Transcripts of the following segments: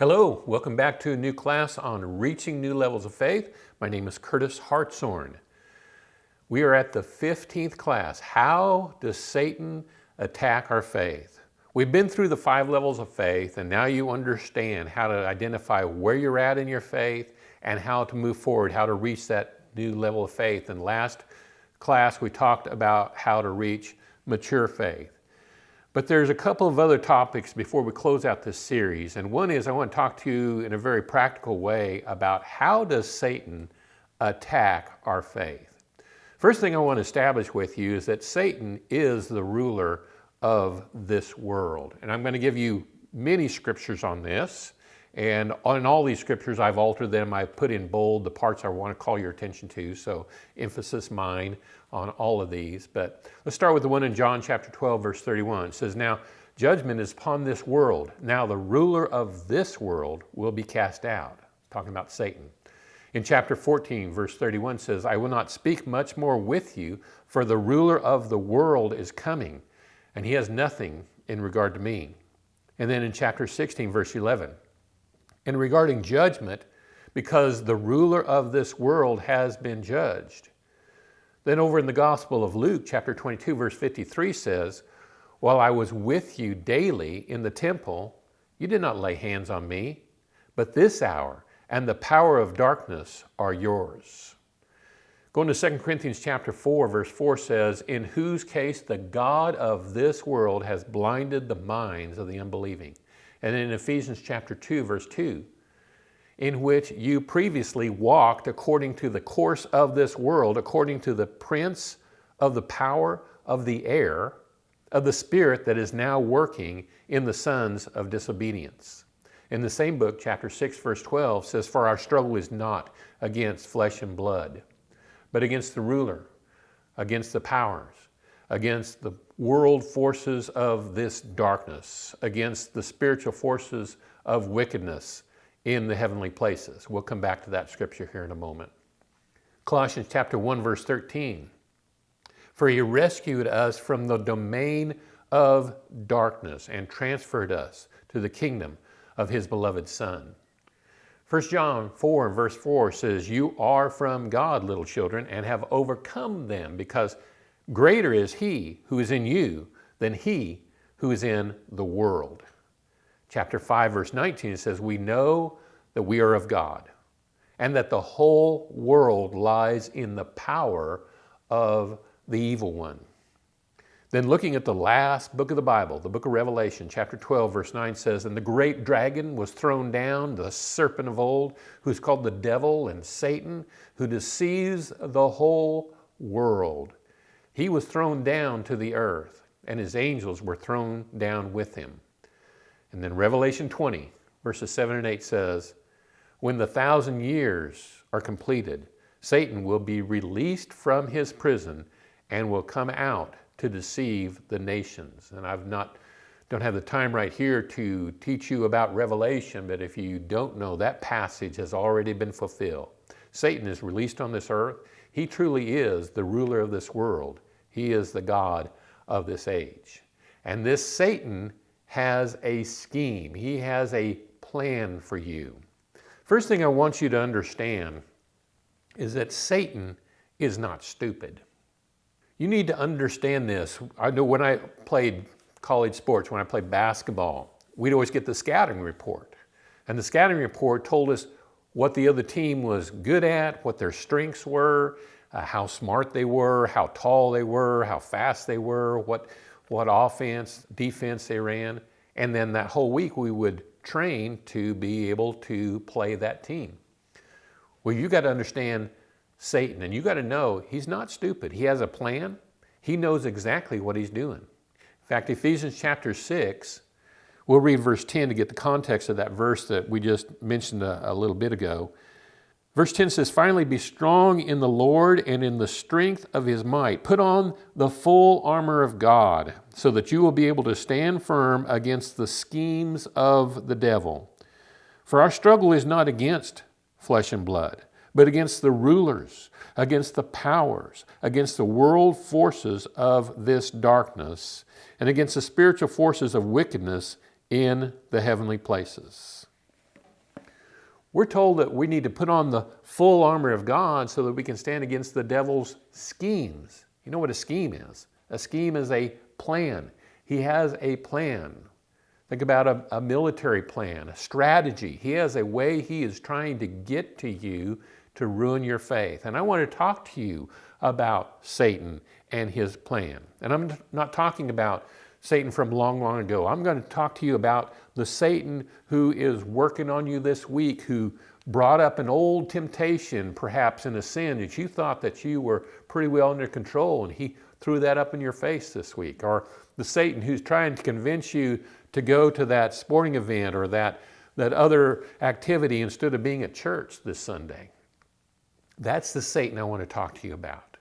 Hello, welcome back to a new class on reaching new levels of faith. My name is Curtis Hartshorn. We are at the 15th class. How does Satan attack our faith? We've been through the five levels of faith and now you understand how to identify where you're at in your faith and how to move forward, how to reach that new level of faith. And last class we talked about how to reach mature faith. But there's a couple of other topics before we close out this series. And one is I want to talk to you in a very practical way about how does Satan attack our faith. First thing I want to establish with you is that Satan is the ruler of this world. And I'm going to give you many scriptures on this. And on all these scriptures, I've altered them. I've put in bold the parts I want to call your attention to. So emphasis mine on all of these. But let's start with the one in John chapter 12, verse 31. It says, Now judgment is upon this world. Now the ruler of this world will be cast out. Talking about Satan. In chapter 14, verse 31 says, I will not speak much more with you, for the ruler of the world is coming, and he has nothing in regard to me. And then in chapter 16, verse 11, and regarding judgment, because the ruler of this world has been judged. Then over in the Gospel of Luke, chapter 22, verse 53 says, While I was with you daily in the temple, you did not lay hands on me, but this hour and the power of darkness are yours. Going to 2 Corinthians chapter 4, verse 4 says, In whose case the God of this world has blinded the minds of the unbelieving and in Ephesians chapter 2, verse 2, in which you previously walked according to the course of this world, according to the prince of the power of the air, of the spirit that is now working in the sons of disobedience. In the same book, chapter 6, verse 12 says, For our struggle is not against flesh and blood, but against the ruler, against the powers, against the world forces of this darkness, against the spiritual forces of wickedness in the heavenly places. We'll come back to that scripture here in a moment. Colossians chapter 1 verse 13. For he rescued us from the domain of darkness and transferred us to the kingdom of his beloved Son. 1 John 4 verse 4 says, You are from God, little children, and have overcome them, because Greater is he who is in you than he who is in the world. Chapter 5, verse 19 it says, We know that we are of God and that the whole world lies in the power of the evil one. Then looking at the last book of the Bible, the book of Revelation, chapter 12, verse 9 says, And the great dragon was thrown down, the serpent of old, who's called the devil and Satan, who deceives the whole world. He was thrown down to the earth, and his angels were thrown down with him. And then Revelation 20, verses 7 and 8 says, When the thousand years are completed, Satan will be released from his prison and will come out to deceive the nations. And I've not don't have the time right here to teach you about Revelation, but if you don't know, that passage has already been fulfilled. Satan is released on this earth. He truly is the ruler of this world. He is the God of this age. And this Satan has a scheme. He has a plan for you. First thing I want you to understand is that Satan is not stupid. You need to understand this. I know when I played college sports, when I played basketball, we'd always get the scouting report. And the scouting report told us what the other team was good at, what their strengths were, uh, how smart they were, how tall they were, how fast they were, what, what offense, defense they ran. And then that whole week we would train to be able to play that team. Well, you got to understand Satan and you got to know he's not stupid. He has a plan. He knows exactly what he's doing. In fact, Ephesians chapter 6, we'll read verse 10 to get the context of that verse that we just mentioned a, a little bit ago. Verse 10 says, Finally, be strong in the Lord and in the strength of his might. Put on the full armor of God so that you will be able to stand firm against the schemes of the devil. For our struggle is not against flesh and blood, but against the rulers, against the powers, against the world forces of this darkness, and against the spiritual forces of wickedness in the heavenly places. We're told that we need to put on the full armor of God so that we can stand against the devil's schemes. You know what a scheme is? A scheme is a plan. He has a plan. Think about a, a, military plan, a strategy. He has a way he is trying to get to you to ruin your faith. And I want to talk to you about Satan and his plan. And I'm not talking about Satan from long, long ago. I'm going to talk to you about the Satan who is working on you this week, who brought up an old temptation, perhaps in a sin that you thought that you were pretty well under control, and he threw that up in your face this week. Or the Satan who's trying to convince you to go to that sporting event or that, that other activity instead of being at church this Sunday. That's the Satan I want to talk to you about.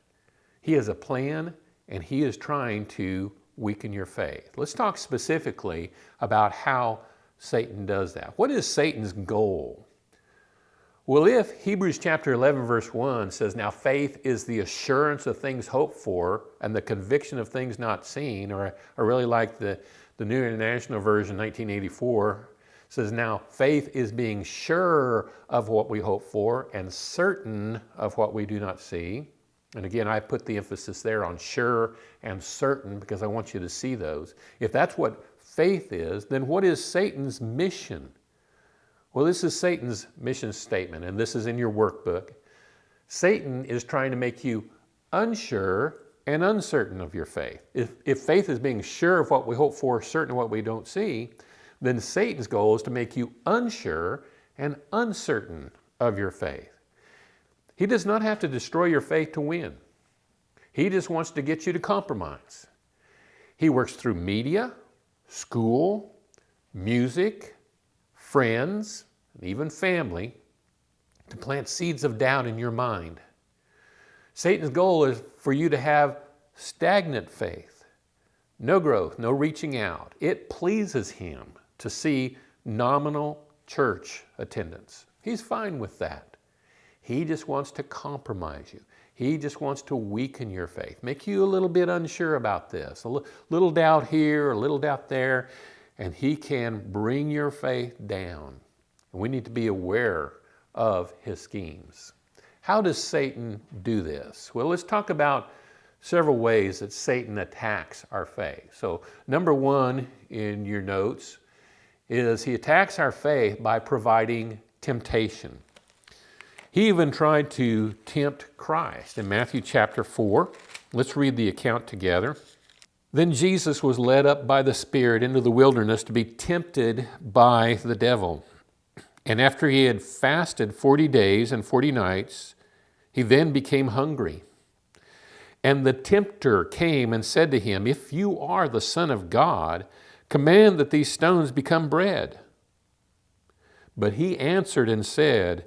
He has a plan and he is trying to weaken your faith. Let's talk specifically about how Satan does that. What is Satan's goal? Well, if Hebrews chapter 11, verse 1 says, Now faith is the assurance of things hoped for and the conviction of things not seen, or I really like the, the New International Version, 1984, says, Now faith is being sure of what we hope for and certain of what we do not see. And again, I put the emphasis there on sure and certain because I want you to see those. If that's what faith is, then what is Satan's mission? Well, this is Satan's mission statement, and this is in your workbook. Satan is trying to make you unsure and uncertain of your faith. If, if faith is being sure of what we hope for, certain of what we don't see, then Satan's goal is to make you unsure and uncertain of your faith. He does not have to destroy your faith to win. He just wants to get you to compromise. He works through media, school, music, friends, and even family to plant seeds of doubt in your mind. Satan's goal is for you to have stagnant faith, no growth, no reaching out. It pleases him to see nominal church attendance. He's fine with that. He just wants to compromise you. He just wants to weaken your faith, make you a little bit unsure about this, a little doubt here, a little doubt there and he can bring your faith down. We need to be aware of his schemes. How does Satan do this? Well, let's talk about several ways that Satan attacks our faith. So number one in your notes is he attacks our faith by providing temptation. He even tried to tempt Christ in Matthew chapter 4. Let's read the account together. Then Jesus was led up by the Spirit into the wilderness to be tempted by the devil. And after he had fasted 40 days and 40 nights, he then became hungry. And the tempter came and said to him, If you are the Son of God, command that these stones become bread. But he answered and said,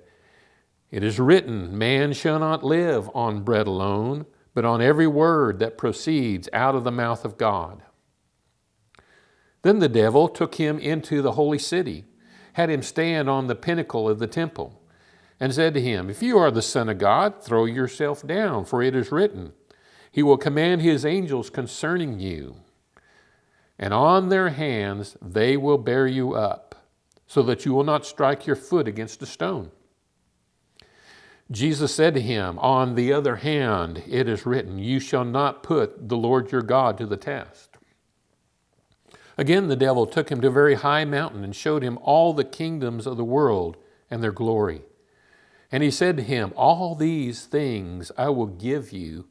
It is written, Man shall not live on bread alone but on every word that proceeds out of the mouth of God. Then the devil took him into the holy city, had him stand on the pinnacle of the temple, and said to him, If you are the Son of God, throw yourself down, for it is written, He will command His angels concerning you, and on their hands they will bear you up, so that you will not strike your foot against a stone. Jesus said to him, On the other hand, it is written, You shall not put the Lord your God to the test. Again, the devil took him to a very high mountain and showed him all the kingdoms of the world and their glory. And he said to him, All these things I will give you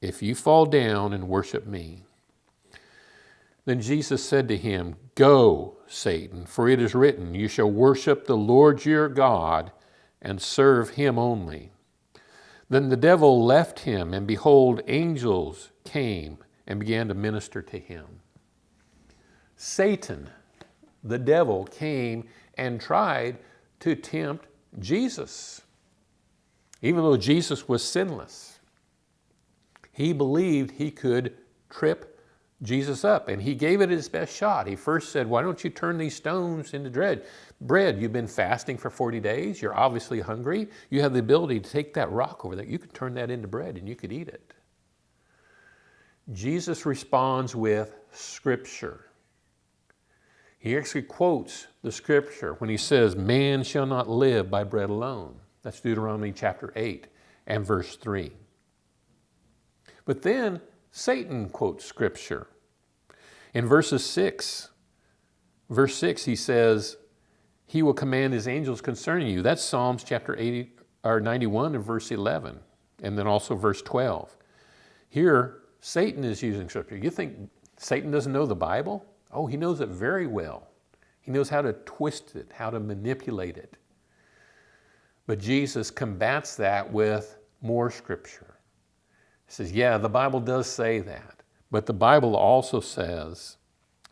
if you fall down and worship me. Then Jesus said to him, Go, Satan, for it is written, You shall worship the Lord your God and serve him only. Then the devil left him, and behold, angels came and began to minister to him. Satan, the devil, came and tried to tempt Jesus. Even though Jesus was sinless, he believed he could trip Jesus up and he gave it his best shot. He first said, Why don't you turn these stones into bread? Bread, you've been fasting for 40 days, you're obviously hungry. You have the ability to take that rock over there, you could turn that into bread and you could eat it. Jesus responds with Scripture. He actually quotes the scripture when he says, Man shall not live by bread alone. That's Deuteronomy chapter 8 and verse 3. But then Satan quotes scripture. In verses 6, verse 6, he says, He will command His angels concerning you. That's Psalms chapter 80, or 91 and verse 11, and then also verse 12. Here, Satan is using scripture. You think Satan doesn't know the Bible? Oh, he knows it very well. He knows how to twist it, how to manipulate it. But Jesus combats that with more scripture. He says, yeah, the Bible does say that. But the Bible also says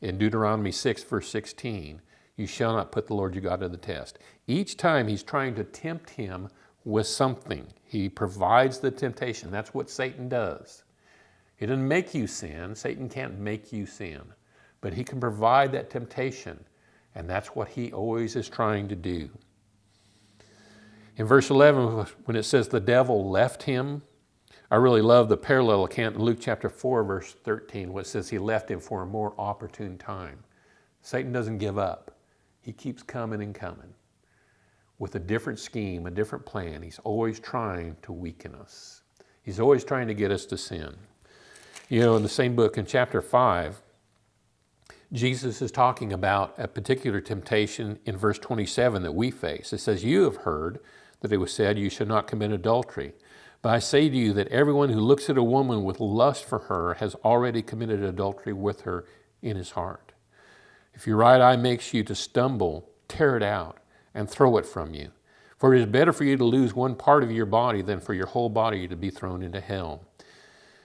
in Deuteronomy 6, verse 16, you shall not put the Lord your God to the test. Each time he's trying to tempt him with something, he provides the temptation. That's what Satan does. He doesn't make you sin. Satan can't make you sin. But he can provide that temptation. And that's what he always is trying to do. In verse 11, when it says the devil left him, I really love the parallel account in Luke chapter 4, verse 13, where it says he left him for a more opportune time. Satan doesn't give up. He keeps coming and coming with a different scheme, a different plan. He's always trying to weaken us. He's always trying to get us to sin. You know, in the same book, in chapter 5, Jesus is talking about a particular temptation in verse 27 that we face. It says, You have heard that it was said, You should not commit adultery. But I say to you that everyone who looks at a woman with lust for her has already committed adultery with her in his heart. If your right eye makes you to stumble, tear it out and throw it from you. For it is better for you to lose one part of your body than for your whole body to be thrown into hell.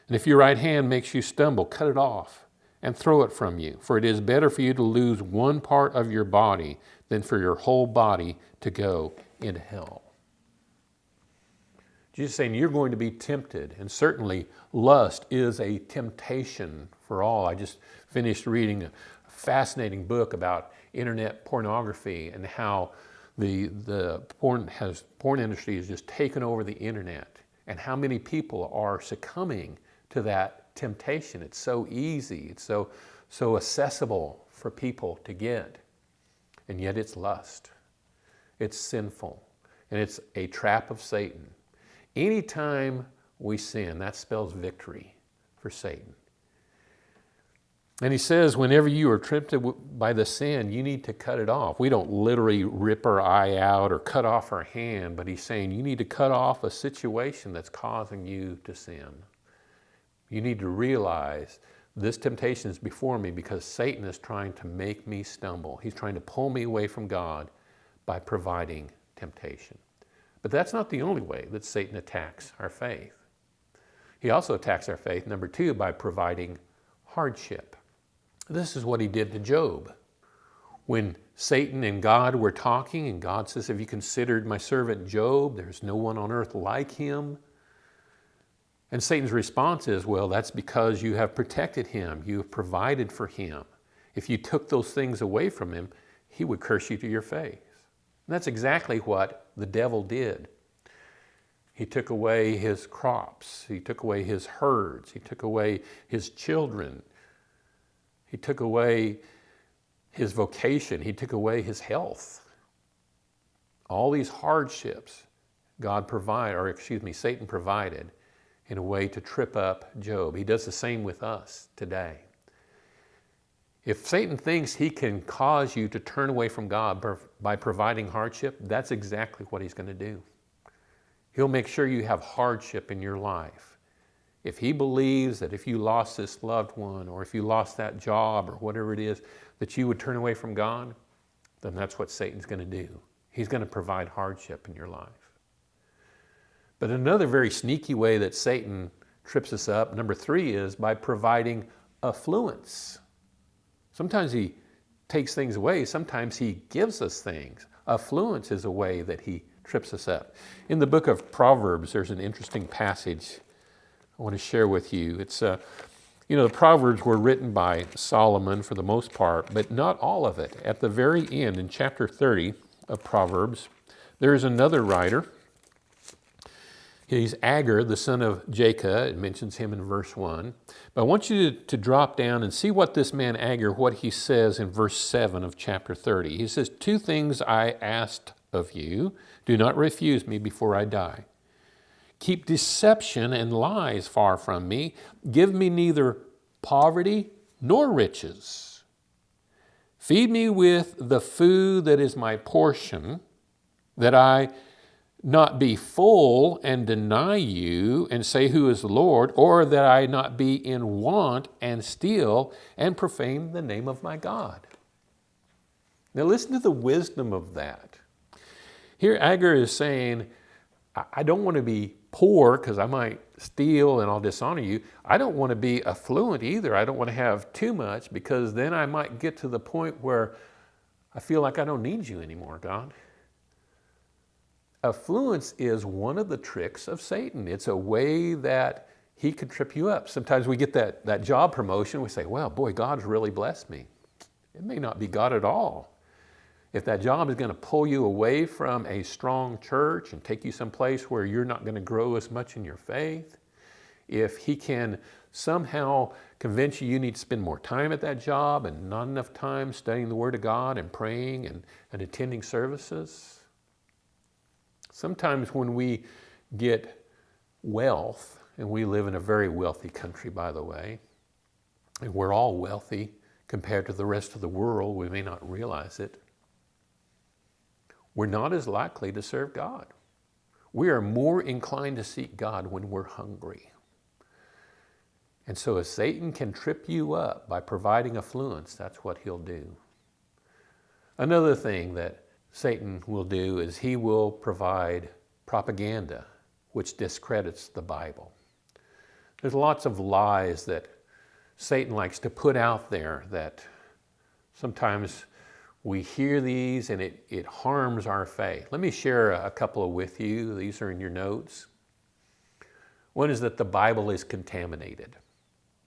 And if your right hand makes you stumble, cut it off and throw it from you. For it is better for you to lose one part of your body than for your whole body to go into hell. Jesus saying you're going to be tempted, and certainly lust is a temptation for all. I just finished reading a fascinating book about internet pornography and how the, the porn, has, porn industry has just taken over the internet and how many people are succumbing to that temptation. It's so easy, it's so, so accessible for people to get. And yet it's lust. It's sinful. And it's a trap of Satan. Anytime we sin, that spells victory for Satan. And he says, whenever you are tempted by the sin, you need to cut it off. We don't literally rip our eye out or cut off our hand, but he's saying you need to cut off a situation that's causing you to sin. You need to realize this temptation is before me because Satan is trying to make me stumble. He's trying to pull me away from God by providing temptation. But that's not the only way that Satan attacks our faith. He also attacks our faith, number two, by providing hardship. This is what he did to Job. When Satan and God were talking, and God says, Have you considered my servant Job? There's no one on earth like him. And Satan's response is, well, that's because you have protected him, you have provided for him. If you took those things away from him, he would curse you to your face. And that's exactly what the devil did. He took away his crops, he took away his herds, he took away his children, he took away his vocation, he took away his health. All these hardships God provided, or excuse me, Satan provided in a way to trip up Job. He does the same with us today. If Satan thinks he can cause you to turn away from God by providing hardship, that's exactly what he's going to do. He'll make sure you have hardship in your life. If he believes that if you lost this loved one or if you lost that job or whatever it is, that you would turn away from God, then that's what Satan's going to do. He's going to provide hardship in your life. But another very sneaky way that Satan trips us up, number three, is by providing affluence. Sometimes he takes things away, sometimes he gives us things. Affluence is a way that he trips us up. In the book of Proverbs, there's an interesting passage I want to share with you. It's, uh, you know, the Proverbs were written by Solomon for the most part, but not all of it. At the very end, in chapter 30 of Proverbs, there is another writer He's Agur, the son of Jacob. It mentions him in verse 1. But I want you to, to, drop down and see what this man Agur, what he says in verse 7 of chapter 30. He says, Two things I asked of you. Do not refuse me before I die. Keep deception and lies far from me. Give me neither poverty nor riches. Feed me with the food that is my portion, that I not be full and deny you and say who is the Lord, or that I not be in want and steal and profane the name of my God. Now listen to the wisdom of that. Here Agur is saying, I don't want to be poor because I might steal and I'll dishonor you. I don't want to be affluent either. I don't want to have too much because then I might get to the point where I feel like I don't need you anymore, God. Affluence is one of the tricks of Satan. It's a way that he can trip you up. Sometimes we get that, that job promotion, we say, well, boy, God's really blessed me. It may not be God at all. If that job is going to pull you away from a strong church and take you someplace where you're not going to grow as much in your faith, if he can somehow convince you you need to spend more time at that job and not enough time studying the Word of God and praying and, and attending services, Sometimes when we get wealth, and we live in a very wealthy country, by the way, and we're all wealthy compared to the rest of the world, we may not realize it, we're not as likely to serve God. We are more inclined to seek God when we're hungry. And so if Satan can trip you up by providing affluence, that's what he'll do. Another thing that Satan will do is he will provide propaganda which discredits the Bible. There's lots of lies that Satan likes to put out there that sometimes we hear these and it, it harms our faith. Let me share a couple with you. These are in your notes. One is that the Bible is contaminated.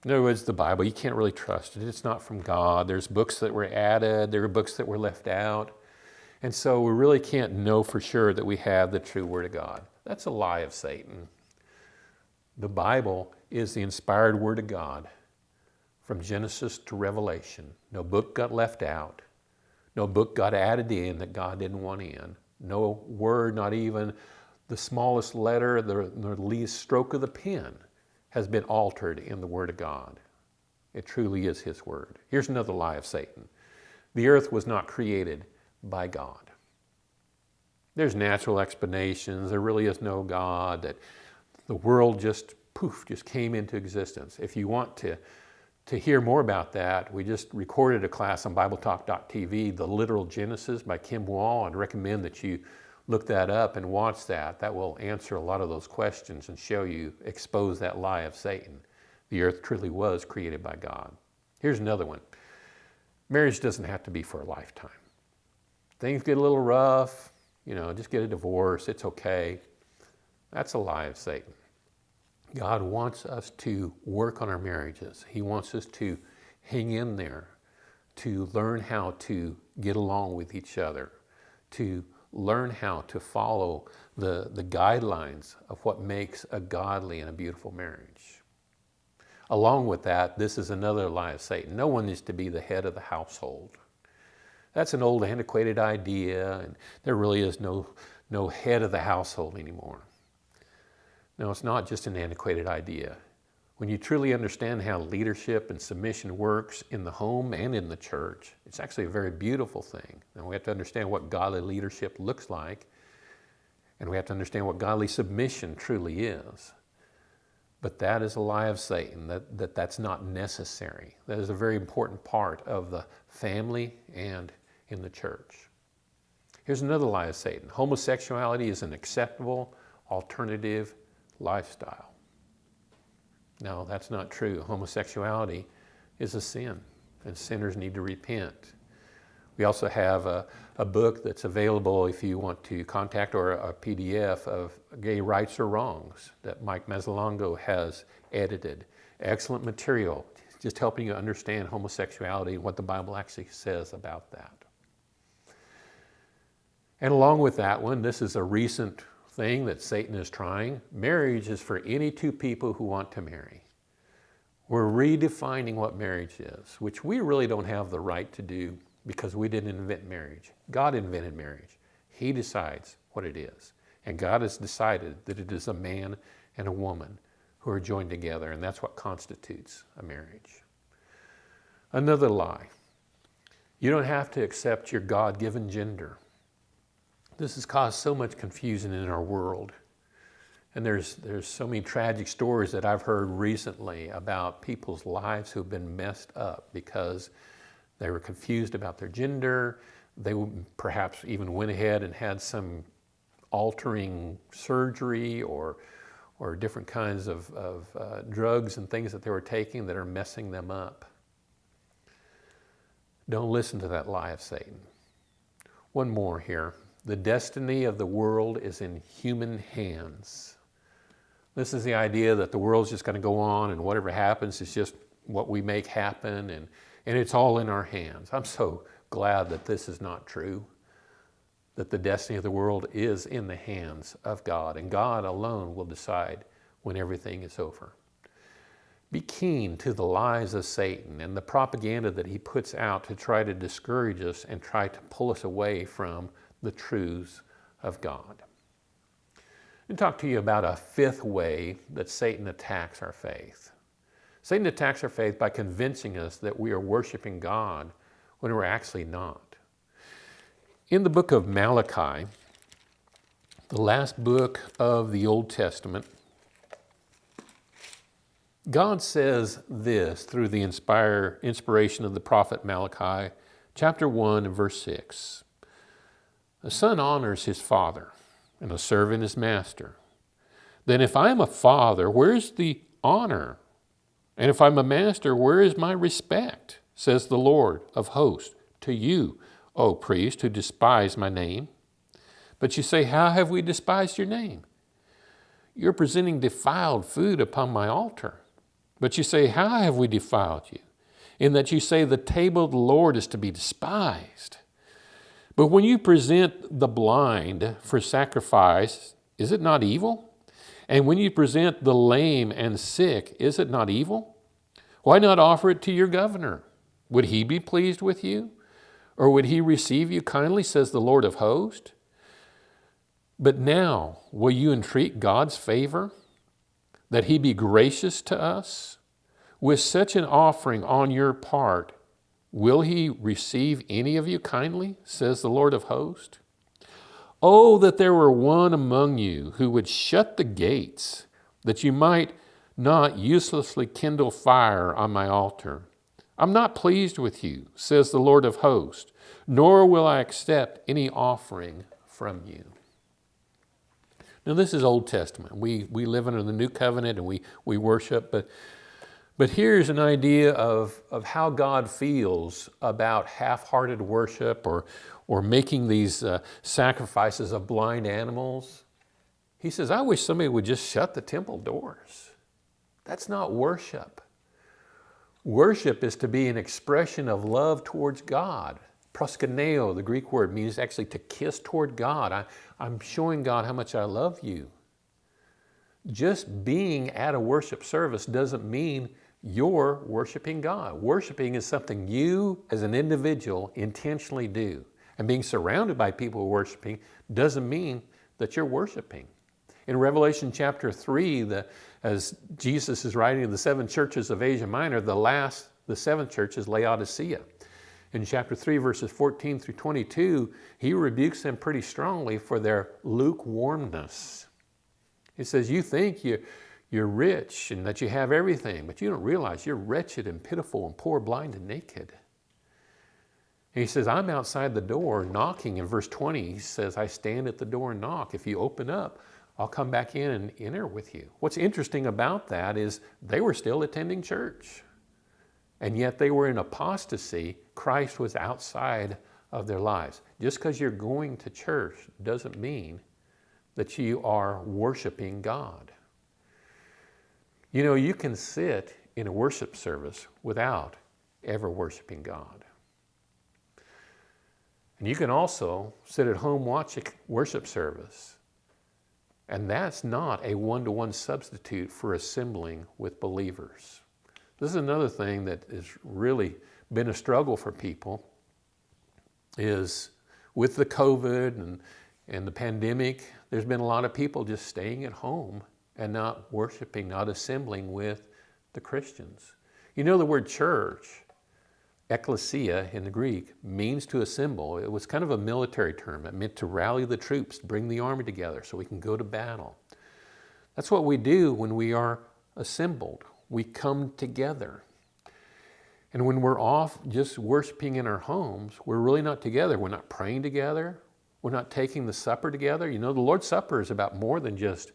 In other words, the Bible, you can't really trust it. It's not from God. There's books that were added, there are books that were left out. And so we really can't know for sure that we have the true Word of God. That's a lie of Satan. The Bible is the inspired Word of God from Genesis to Revelation. No book got left out. No book got added in that God didn't want in. No word, not even the smallest letter, the, the least stroke of the pen has been altered in the Word of God. It truly is His Word. Here's another lie of Satan. The earth was not created by God. There's natural explanations. There really is no God, that the world just poof, just came into existence. If you want to, to hear more about that, we just recorded a class on BibleTalk.tv, The Literal Genesis by Kim Wall. I'd recommend that you look that up and watch that. That will answer a lot of those questions and show you, expose that lie of Satan. The earth truly was created by God. Here's another one. Marriage doesn't have to be for a lifetime things get a little rough, you know, just get a divorce, it's okay. That's a lie of Satan. God wants us to work on our marriages. He wants us to hang in there, to learn how to get along with each other, to learn how to follow the, the guidelines of what makes a godly and a beautiful marriage. Along with that, this is another lie of Satan. No one is to be the head of the household. That's an old antiquated idea and there really is no, no head of the household anymore. No, it's not just an antiquated idea. When you truly understand how leadership and submission works in the home and in the church, it's actually a very beautiful thing. Now we have to understand what godly leadership looks like and we have to understand what godly submission truly is. But that is a lie of Satan, that, that that's not necessary. That is a very important part of the family and in the church. Here's another lie of Satan. Homosexuality is an acceptable alternative lifestyle. No, that's not true. Homosexuality is a sin and sinners need to repent. We also have a, a book that's available if you want to contact or a PDF of gay rights or wrongs that Mike Mazzalongo has edited. Excellent material, just helping you understand homosexuality and what the Bible actually says about that. And along with that one, this is a recent thing that Satan is trying. Marriage is for any two people who want to marry. We're redefining what marriage is, which we really don't have the right to do because we didn't invent marriage. God invented marriage. He decides what it is. And God has decided that it is a man and a woman who are joined together, and that's what constitutes a marriage. Another lie. You don't have to accept your God-given gender. This has caused so much confusion in our world. And there's, there's so many tragic stories that I've heard recently about people's lives who've been messed up because they were confused about their gender. They perhaps even went ahead and had some altering surgery or, or different kinds of, of uh, drugs and things that they were taking that are messing them up. Don't listen to that lie of Satan. One more here. The destiny of the world is in human hands. This is the idea that the world's just going to go on and whatever happens is just what we make happen and, and it's all in our hands. I'm so glad that this is not true, that the destiny of the world is in the hands of God and God alone will decide when everything is over. Be keen to the lies of Satan and the propaganda that he puts out to try to discourage us and try to pull us away from the truths of God. And talk to you about a fifth way that Satan attacks our faith. Satan attacks our faith by convincing us that we are worshiping God when we're actually not. In the book of Malachi, the last book of the Old Testament, God says this through the inspire, inspiration of the prophet Malachi, chapter 1 and verse 6. A son honors his father, and a servant his master. Then if I'm a father, where's the honor? And if I'm a master, where is my respect? Says the Lord of hosts to you, O priest, who despise my name. But you say, How have we despised your name? You're presenting defiled food upon my altar. But you say, How have we defiled you? In that you say, The table of the Lord is to be despised. But when you present the blind for sacrifice, is it not evil? And when you present the lame and sick, is it not evil? Why not offer it to your governor? Would he be pleased with you? Or would he receive you kindly, says the Lord of hosts? But now, will you entreat God's favor? that he be gracious to us? With such an offering on your part, will he receive any of you kindly, says the Lord of hosts? Oh, that there were one among you who would shut the gates, that you might not uselessly kindle fire on my altar. I'm not pleased with you, says the Lord of hosts, nor will I accept any offering from you. Now this is Old Testament. We, we live under the New Covenant and we, we worship, but, but here's an idea of, of how God feels about half-hearted worship or, or making these uh, sacrifices of blind animals. He says, I wish somebody would just shut the temple doors. That's not worship. Worship is to be an expression of love towards God. Proskuneo, the Greek word, means actually to kiss toward God. I, I'm showing God how much I love you. Just being at a worship service doesn't mean you're worshiping God. Worshiping is something you as an individual intentionally do. And being surrounded by people worshiping doesn't mean that you're worshiping. In Revelation chapter 3, the, as Jesus is writing to the seven churches of Asia Minor, the last, the seventh church is Laodicea in chapter 3, verses 14 through 22, he rebukes them pretty strongly for their lukewarmness. He says, you think you, you're rich and that you have everything, but you don't realize you're wretched and pitiful and poor, blind and naked. And he says, I'm outside the door knocking. In verse 20, he says, I stand at the door and knock. If you open up, I'll come back in and enter with you. What's interesting about that is they were still attending church and yet they were in apostasy. Christ was outside of their lives. Just because you're going to church doesn't mean that you are worshiping God. You know, you can sit in a worship service without ever worshiping God. And you can also sit at home watch a worship service And that's not a one-to-one substitute for assembling with believers. This is another thing that has really been a struggle for people is with the COVID and, and the pandemic, there's been a lot of people just staying at home and not worshiping, not assembling with the Christians. You know the word church, ecclesia in the Greek, means to assemble. It was kind of a military term. It meant to rally the troops, bring the army together so we can go to battle. That's what we do when we are assembled. We come together. And when we're off just worshiping in our homes, we're really not together. We're not praying together. We're not taking the supper together. You know, the Lord's Supper is about more than just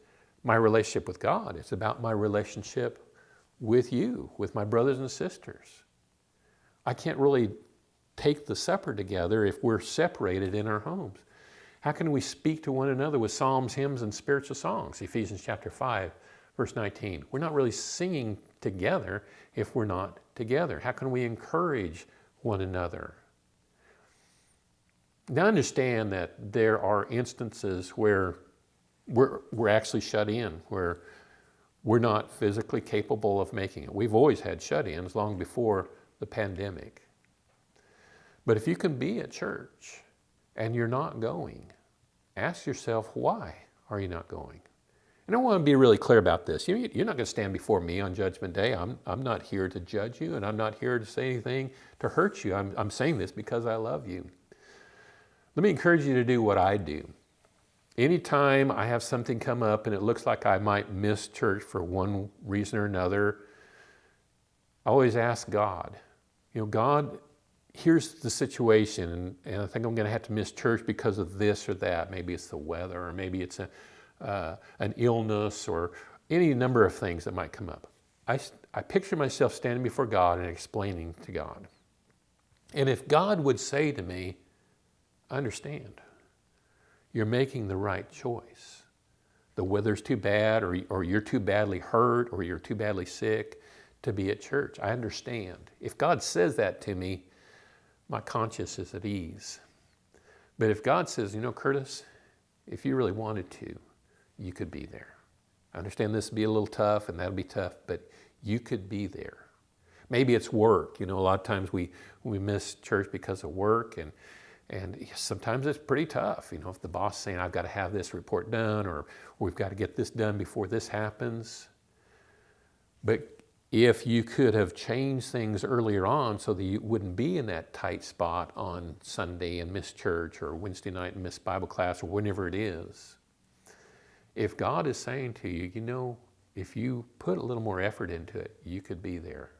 my relationship with God. It's about my relationship with you, with my brothers and sisters. I can't really take the supper together if we're separated in our homes. How can we speak to one another with psalms, hymns, and spiritual songs? Ephesians chapter 5, verse 19. We're not really singing together if we're not together. How can we encourage one another? Now understand that there are instances where we're, we're actually shut in, where we're not physically capable of making it. We've always had shut-ins long before the pandemic. But if you can be at church and you're not going, ask yourself, why are you not going? And I want to be really clear about this. You're not going to stand before me on Judgment Day. I'm, I'm not here to judge you, and I'm not here to say anything to hurt you. I'm, I'm saying this because I love you. Let me encourage you to do what I do. Anytime I have something come up and it looks like I might miss church for one reason or another, I always ask God, you know, God, here's the situation and, and I think I'm going to have to miss church because of this or that. Maybe it's the weather or maybe it's a, uh, an illness or any number of things that might come up. I, I picture myself standing before God and explaining to God. And if God would say to me, understand you're making the right choice. The weather's too bad or, or you're too badly hurt or you're too badly sick to be at church. I understand. If God says that to me, my conscience is at ease. But if God says, you know, Curtis, if you really wanted to, you could be there. I understand this would be a little tough and that'll be tough, but you could be there. Maybe it's work. You know, a lot of times we, we miss church because of work and and sometimes it's pretty tough, you know, if the boss is saying, I've got to have this report done or we've got to get this done before this happens. But if you could have changed things earlier on so that you wouldn't be in that tight spot on Sunday and miss church or Wednesday night and miss Bible class or whenever it is, if God is saying to you, you know, if you put a little more effort into it, you could be there,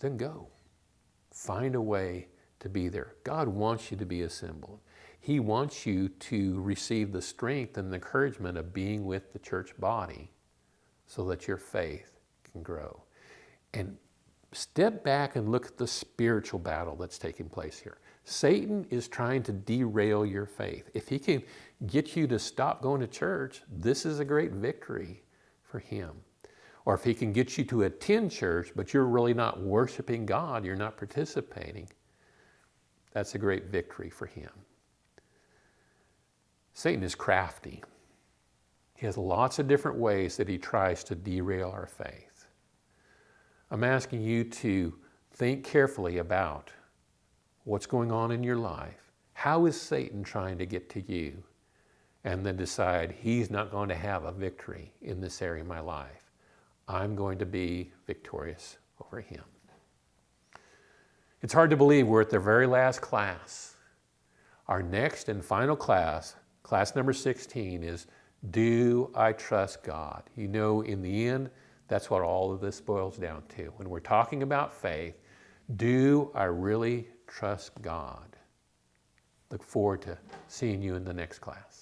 then go. Find a way to be there. God wants you to be assembled. He wants you to receive the strength and the encouragement of being with the church body so that your faith can grow. And step back and look at the spiritual battle that's taking place here. Satan is trying to derail your faith. If he can get you to stop going to church, this is a great victory for him. Or if he can get you to attend church, but you're really not worshiping God, you're not participating, that's a great victory for him. Satan is crafty. He has lots of different ways that he tries to derail our faith. I'm asking you to think carefully about what's going on in your life. How is Satan trying to get to you? And then decide he's not going to have a victory in this area of my life. I'm going to be victorious over him. It's hard to believe we're at the very last class. Our next and final class, class number 16, is Do I Trust God? You know, in the end, that's what all of this boils down to. When we're talking about faith, do I really trust God? Look forward to seeing you in the next class.